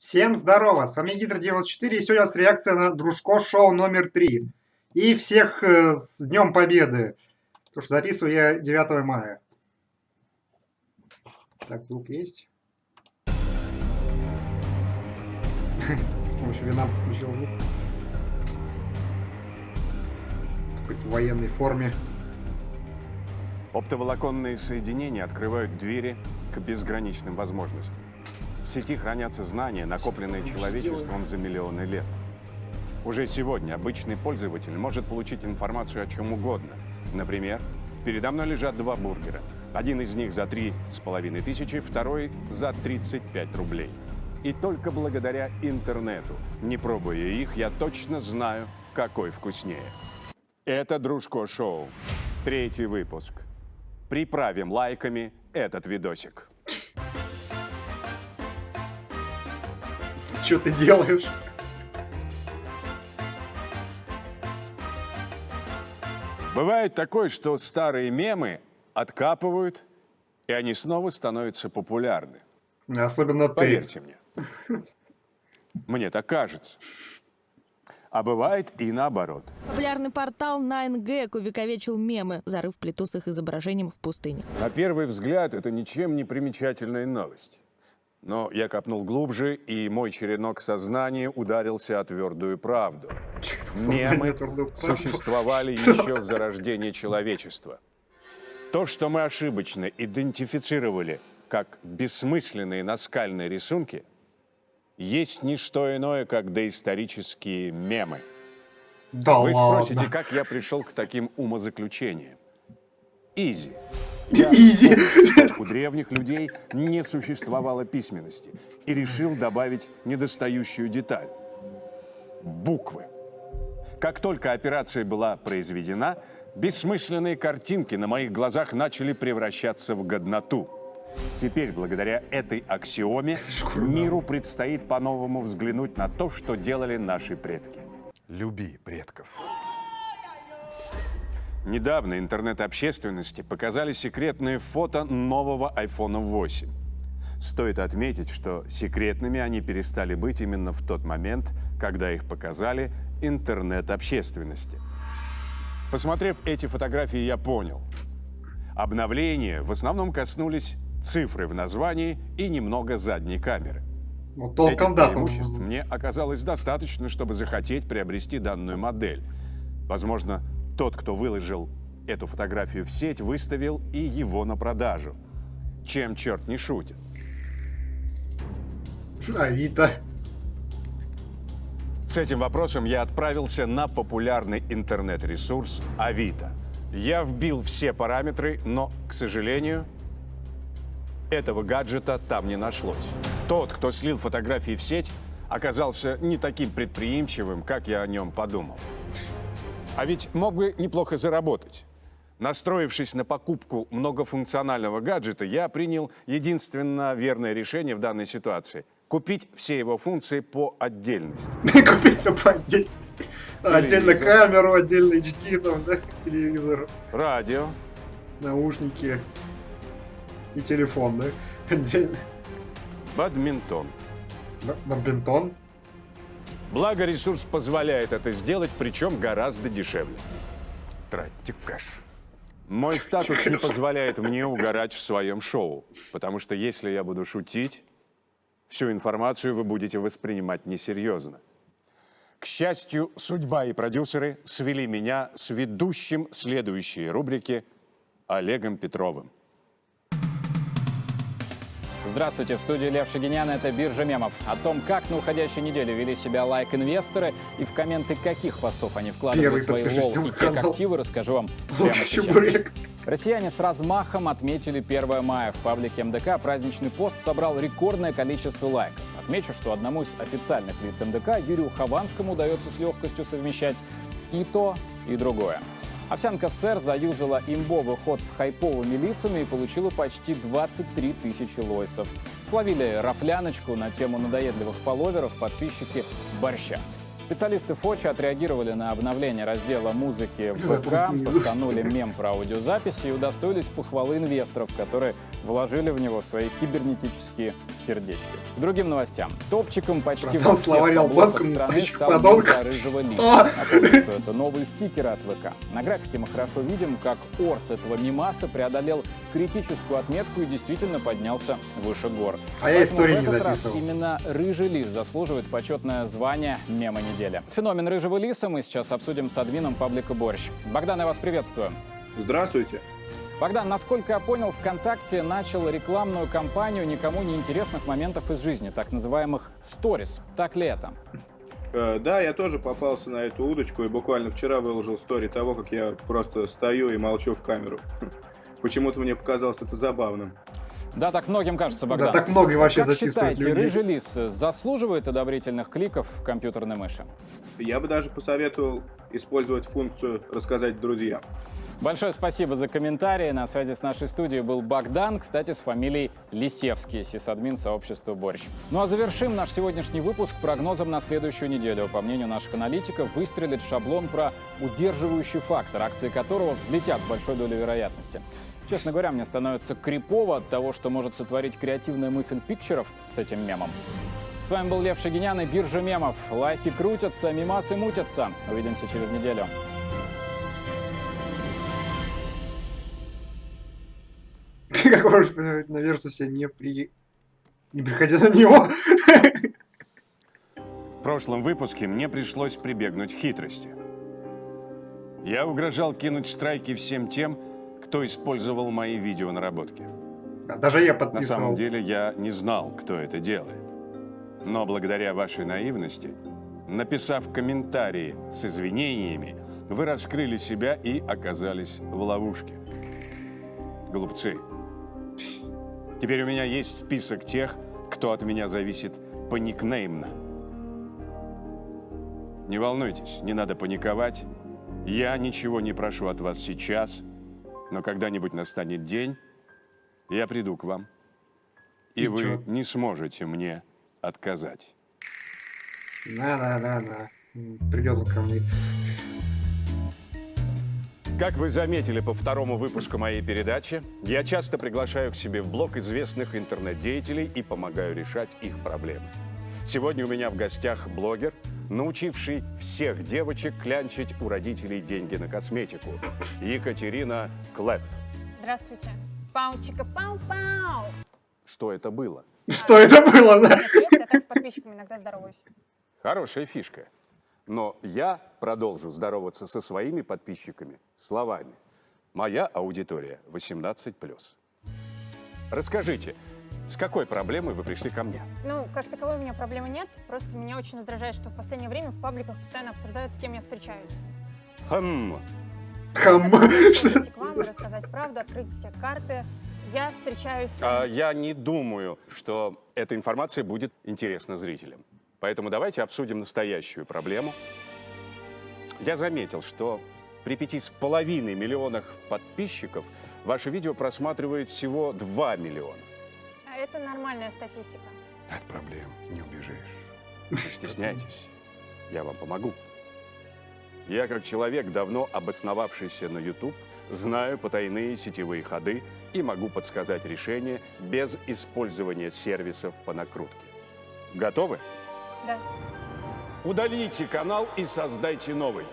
Всем здорово, с вами Гидро94, и сегодня у нас реакция на Дружко шоу номер 3. И всех э, с Днем Победы, потому что записываю я 9 мая. Так, звук есть. С помощью вина включил звук. В военной форме. Оптоволоконные соединения открывают двери к безграничным возможностям. Сети хранятся знания, накопленные человечеством за миллионы лет. Уже сегодня обычный пользователь может получить информацию о чем угодно. Например, передо мной лежат два бургера. Один из них за три с половиной тысячи, второй за 35 рублей. И только благодаря интернету, не пробуя их, я точно знаю, какой вкуснее. Это Дружко Шоу. Третий выпуск. Приправим лайками этот видосик. Что ты делаешь? Бывает такое, что старые мемы откапывают, и они снова становятся популярны. Особенно ты. Поверьте мне. Мне так кажется. А бывает и наоборот. Популярный портал 9gag увековечил мемы, зарыв плиту с их изображением в пустыне. На первый взгляд это ничем не примечательная новость. Но я копнул глубже, и мой черенок сознания ударился о твердую правду. Мемы существовали еще с зарождения человечества. То, что мы ошибочно идентифицировали как бессмысленные наскальные рисунки, есть не что иное, как доисторические мемы. Да Вы ладно. спросите, как я пришел к таким умозаключениям? Изи. Изи. У древних людей не существовало письменности и решил добавить недостающую деталь – буквы. Как только операция была произведена, бессмысленные картинки на моих глазах начали превращаться в годноту. Теперь, благодаря этой аксиоме, миру предстоит по-новому взглянуть на то, что делали наши предки. Люби предков. Недавно интернет-общественности показали секретные фото нового iPhone 8. Стоит отметить, что секретными они перестали быть именно в тот момент, когда их показали интернет-общественности. Посмотрев эти фотографии, я понял. Обновления в основном коснулись цифры в названии и немного задней камеры. Ну, Этих толком да. там- преимуществ мне оказалось достаточно, чтобы захотеть приобрести данную модель. Возможно, тот, кто выложил эту фотографию в сеть, выставил и его на продажу. Чем черт не шутит. Авито. С этим вопросом я отправился на популярный интернет-ресурс Авито. Я вбил все параметры, но, к сожалению, этого гаджета там не нашлось. Тот, кто слил фотографии в сеть, оказался не таким предприимчивым, как я о нем подумал. А ведь мог бы неплохо заработать. Настроившись на покупку многофункционального гаджета, я принял единственно верное решение в данной ситуации – купить все его функции по отдельности. Купить по отдельности. Отдельно камеру, отдельно HD, там, да, телевизор, Радио, наушники и телефон, да? Отдельно. бадминтон. Бадминтон. Благо ресурс позволяет это сделать, причем гораздо дешевле. Тратьте кэш. Мой статус не позволяет мне угорать в своем шоу, потому что если я буду шутить, всю информацию вы будете воспринимать несерьезно. К счастью, судьба и продюсеры свели меня с ведущим следующей рубрики Олегом Петровым. Здравствуйте, в студии Лев Шагинян, это биржа мемов. О том, как на уходящей неделе вели себя лайк-инвесторы и в комменты каких постов они вкладывали Первый свои на и как активы, расскажу вам прямо сейчас. Россияне с размахом отметили 1 мая. В паблике МДК праздничный пост собрал рекордное количество лайков. Отмечу, что одному из официальных лиц МДК, Юрию Хованскому, удается с легкостью совмещать и то, и другое. Овсянка СССР заюзала имбовый ход с хайповыми лицами и получила почти 23 тысячи лойсов. Словили рафляночку на тему надоедливых фолловеров подписчики борща. Специалисты Фочи отреагировали на обновление раздела музыки в ВК, постанули мем про аудиозаписи и удостоились похвалы инвесторов, которые вложили в него свои кибернетические сердечки. К другим новостям. Топчиком почти во всех албанкам страны стал рыжего лиса. А! Напомню, что это новые стикеры от ВК. На графике мы хорошо видим, как Орс этого мимаса преодолел критическую отметку и действительно поднялся выше гор. А я в не раз записывал. именно рыжий лис заслуживает почетное звание мема недели. Феномен рыжего лиса мы сейчас обсудим с админом паблика Борщ. Богдан, я вас приветствую. Здравствуйте. Богдан, насколько я понял, ВКонтакте начал рекламную кампанию никому не интересных моментов из жизни, так называемых сторис. Так ли это? Э, да, я тоже попался на эту удочку и буквально вчера выложил стори того, как я просто стою и молчу в камеру. Почему-то мне показалось это забавным. Да, так многим кажется, Богдан. Да, так много вообще Как записывают считаете, людей. рыжий лис заслуживает одобрительных кликов в компьютерной мыши? Я бы даже посоветовал использовать функцию «рассказать друзьям». Большое спасибо за комментарии. На связи с нашей студией был Богдан, кстати, с фамилией Лисевский, сисадмин сообщества «Борщ». Ну а завершим наш сегодняшний выпуск прогнозом на следующую неделю. По мнению наших аналитиков, выстрелит шаблон про удерживающий фактор, акции которого взлетят с большой долей вероятности. Честно говоря, мне становится крипово от того, что может сотворить креативная мысль пикчеров с этим мемом. С вами был Лев Шагинян и Биржа мемов. Лайки крутятся, мимасы мутятся. Увидимся через неделю. Как можешь посмотреть на Версусе, не при... Не приходя на него. В прошлом выпуске мне пришлось прибегнуть к хитрости. Я угрожал кинуть страйки всем тем, кто использовал мои видеонаработки. Да, Даже я На подписывал. самом деле я не знал, кто это делает. Но благодаря вашей наивности, написав комментарии с извинениями, вы раскрыли себя и оказались в ловушке. Глупцы. Теперь у меня есть список тех, кто от меня зависит поникнеймно. Не волнуйтесь, не надо паниковать. Я ничего не прошу от вас сейчас, но когда-нибудь настанет день, я приду к вам, и, И вы чё? не сможете мне отказать. Да, да, да, да. Придет он ко мне. Как вы заметили по второму выпуску моей передачи, я часто приглашаю к себе в блог известных интернет-деятелей и помогаю решать их проблемы. Сегодня у меня в гостях блогер, научивший всех девочек клянчить у родителей деньги на косметику, Екатерина Клэп. Здравствуйте. Пау-чика, пау-пау. Что это было? Что это было, да? Я так с подписчиками иногда здороваюсь. Хорошая фишка. Но я продолжу здороваться со своими подписчиками словами. Моя аудитория 18+. Расскажите, с какой проблемой вы пришли ко мне? Ну, как таковой у меня проблемы нет. Просто меня очень раздражает, что в последнее время в пабликах постоянно обсуждают, с кем я встречаюсь. Хм, прийти к вам рассказать правду, открыть все карты. Я встречаюсь с... а я не думаю, что эта информация будет интересна зрителям. Поэтому давайте обсудим настоящую проблему. Я заметил, что при пяти с половиной миллионах подписчиков ваше видео просматривает всего 2 миллиона. А Это нормальная статистика. От проблем не убежишь. Не стесняйтесь, я вам помогу. Я, как человек, давно обосновавшийся на YouTube, знаю потайные сетевые ходы и могу подсказать решение без использования сервисов по накрутке. Готовы? Да. Удалите канал и создайте новый.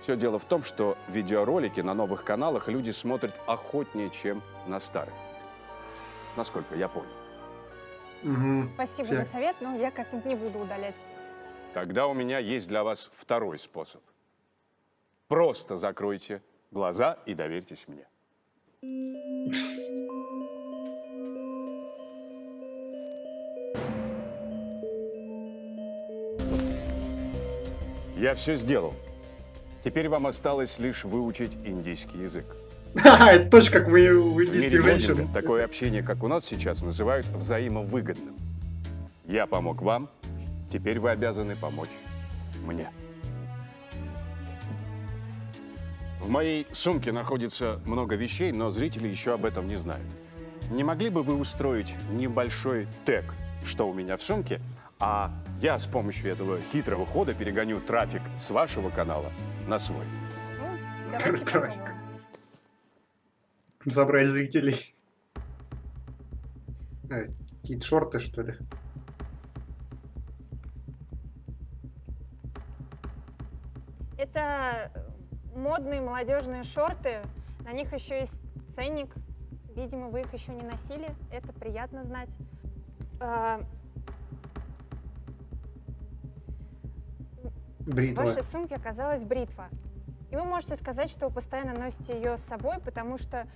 Все дело в том, что видеоролики на новых каналах люди смотрят охотнее, чем на старых. Насколько я понял. Мгм. Спасибо Всё. за совет, но я как-нибудь не буду удалять. Тогда у меня есть для вас второй способ. Просто закройте глаза и доверьтесь мне. Я все сделал. Теперь вам осталось лишь выучить индийский язык. Ха-ха, Это точно как мы у индийских женщин. такое общение, как у нас сейчас, называют взаимовыгодным. Я помог вам, теперь вы обязаны помочь мне. В моей сумке находится много вещей, но зрители еще об этом не знают. Не могли бы вы устроить небольшой тег, что у меня в сумке, А я с помощью этого хитрого хода перегоню трафик с вашего канала на свой. Ну, попробуем. Забрать зрителей. А, Какие-то шорты, что ли? Это модные молодежные шорты. На них еще есть ценник. Видимо, вы их еще не носили. Это приятно знать. А, В Бритва. вашей сумке оказалась бритва. И вы можете сказать, что вы постоянно носите ее с собой, потому что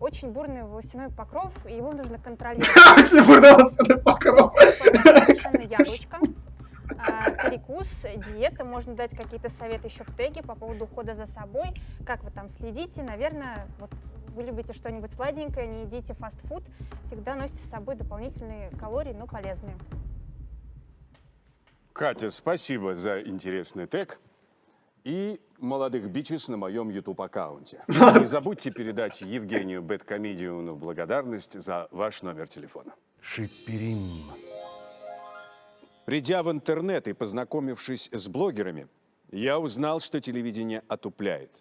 очень бурный волосяной покров, и его нужно контролировать. Очень бурновый покров. Совершенно яблочко. А, перекус, диета, можно дать какие-то советы еще в теге по поводу ухода за собой, как вы там следите, наверное, вот вы любите что-нибудь сладенькое, не едите фастфуд, всегда носите с собой дополнительные калории, но полезные. Катя, спасибо за интересный тег и молодых бичес на моем YouTube-аккаунте. Не забудьте передать Евгению Бэткомедиуну благодарность за ваш номер телефона. Шиперим. Придя в интернет и познакомившись с блогерами, я узнал, что телевидение отупляет.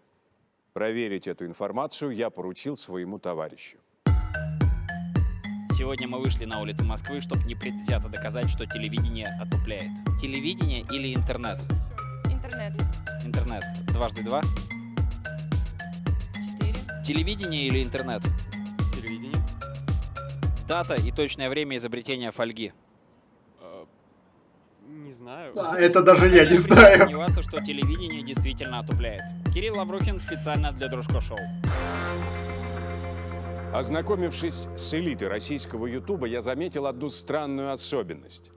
Проверить эту информацию я поручил своему товарищу. Сегодня мы вышли на улицы Москвы, чтобы непредвзято доказать, что телевидение отупляет. Телевидение или интернет? Интернет. Интернет. Дважды два. Четыре. Телевидение или интернет? Телевидение. Дата и точное время изобретения фольги. А, не знаю. А, это даже я не знаю. сомневаться, что телевидение действительно отупляет. Кирилл Лаврухин специально для Дружко Шоу. Ознакомившись с элитой российского Ютуба, я заметил одну странную особенность.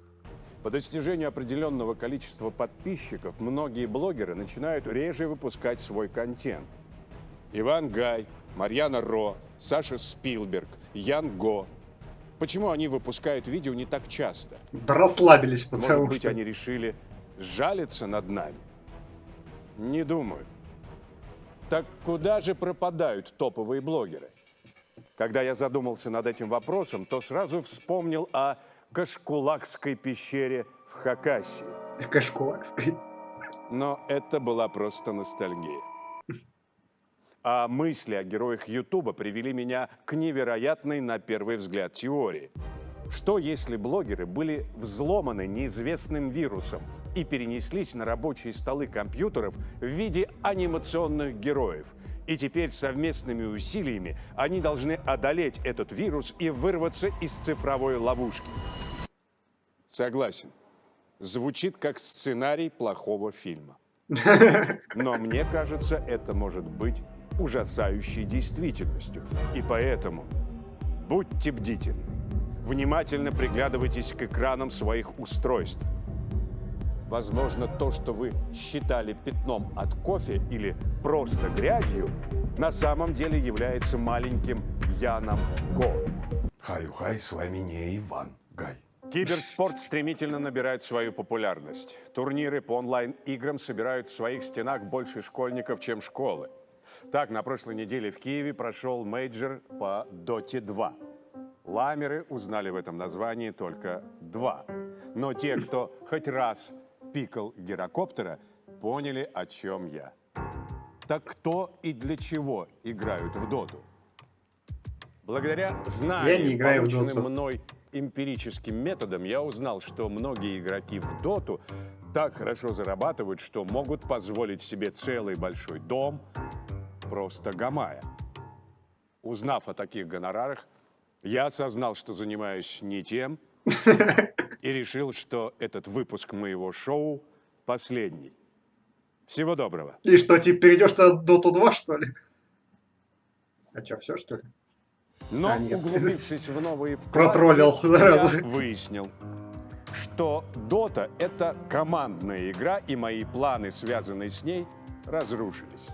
По достижению определенного количества подписчиков многие блогеры начинают реже выпускать свой контент. Иван Гай, Марьяна Ро, Саша Спилберг, Ян Го. Почему они выпускают видео не так часто? Да расслабились, Может потому быть, что... они решили жалиться над нами? Не думаю. Так куда же пропадают топовые блогеры? Когда я задумался над этим вопросом, то сразу вспомнил о Кашкулакской пещере в Хакасии. Кашкулакской. Но это была просто ностальгия. А мысли о героях Ютуба привели меня к невероятной на первый взгляд теории. Что если блогеры были взломаны неизвестным вирусом и перенеслись на рабочие столы компьютеров в виде анимационных героев? И теперь совместными усилиями они должны одолеть этот вирус и вырваться из цифровой ловушки. Согласен. Звучит как сценарий плохого фильма. Но мне кажется, это может быть ужасающей действительностью. И поэтому будьте бдительны. Внимательно приглядывайтесь к экранам своих устройств. Возможно, то, что вы считали пятном от кофе или просто грязью, на самом деле является маленьким Яном Го. Хай-хай, с вами не Иван Гай. Киберспорт стремительно набирает свою популярность. Турниры по онлайн-играм собирают в своих стенах больше школьников, чем школы. Так, на прошлой неделе в Киеве прошел мейджор по Доте 2. Ламеры узнали в этом названии только два. Но те, кто хоть раз пикал гирокоптера, поняли, о чем я. Так кто и для чего играют в доту? Благодаря знаниям, полученным мной эмпирическим методом, я узнал, что многие игроки в доту так хорошо зарабатывают, что могут позволить себе целый большой дом, просто гамая. Узнав о таких гонорарах, я осознал, что занимаюсь не тем, и решил, что этот выпуск моего шоу последний. Всего доброго. И что, типа, перейдешь на Доту 2, что ли? А что, все, что ли? Но, А, нет. углубившись в новые вкладки, Протроллил я выяснил, что Дота — это командная игра, и мои планы, связанные с ней, разрушились.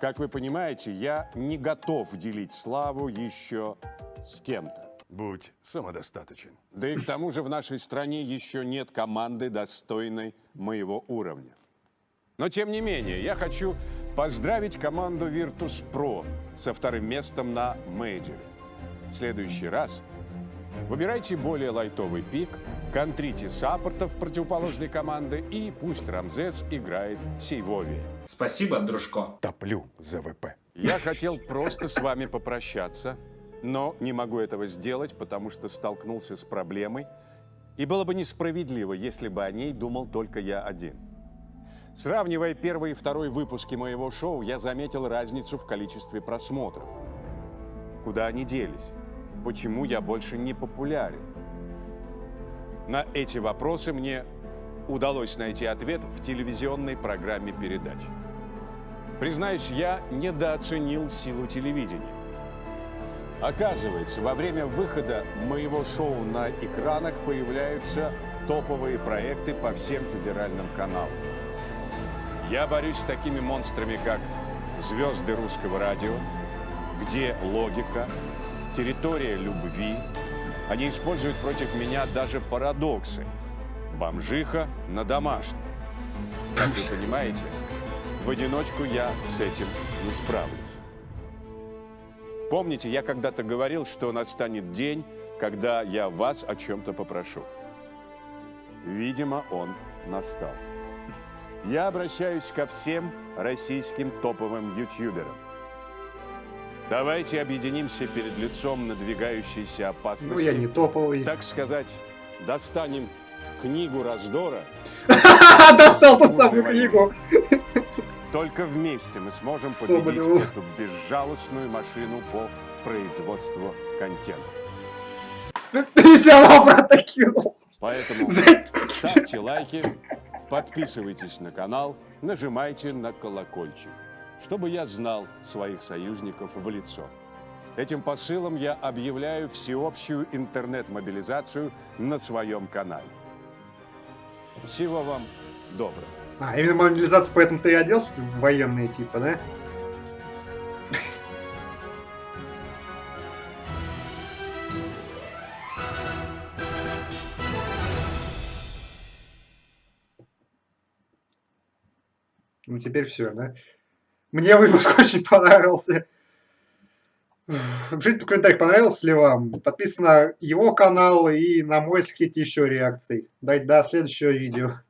Как вы понимаете, я не готов делить славу еще с кем-то. Будь самодостаточен. Да и к тому же в нашей стране еще нет команды, достойной моего уровня. Но тем не менее, я хочу поздравить команду Virtus.pro со вторым местом на мейджоре. В следующий раз выбирайте более лайтовый пик контрите саппортов противоположной команды и пусть Рамзес играет Сейвови. Спасибо, дружко. Топлю за ВП. Я хотел просто с вами попрощаться, но не могу этого сделать, потому что столкнулся с проблемой, и было бы несправедливо, если бы о ней думал только я один. Сравнивая первый и второй выпуски моего шоу, я заметил разницу в количестве просмотров. Куда они делись? Почему я больше не популярен? На эти вопросы мне удалось найти ответ в телевизионной программе передач. Признаюсь, я недооценил силу телевидения. Оказывается, во время выхода моего шоу на экранах появляются топовые проекты по всем федеральным каналам. Я борюсь с такими монстрами, как «Звезды русского радио», «Где логика», «Территория любви». Они используют против меня даже парадоксы. Бомжиха на домашнем. Как вы понимаете, в одиночку я с этим не справлюсь. Помните, я когда-то говорил, что настанет день, когда я вас о чем-то попрошу. Видимо, он настал. Я обращаюсь ко всем российским топовым ютуберам. Давайте объединимся перед лицом надвигающейся опасности. Ну, я не топовый. Так сказать, достанем книгу раздора. Достал ту самую книгу. Только вместе мы сможем Соболеву. победить эту безжалостную машину по производству контента. Ты равно обратно кинул. Поэтому ставьте лайки, подписывайтесь на канал, нажимайте на колокольчик, чтобы я знал своих союзников в лицо. Этим посылом я объявляю всеобщую интернет-мобилизацию на своем канале. Всего вам доброго. А, именно мобилизация, поэтому ты и оделся в военные типа, да? Ну теперь все, да? Мне выпуск очень понравился. Пишите в комментариях, понравился ли вам. Подписывайтесь на его канал и на мой, если хотите еще реакций. До, до следующего видео.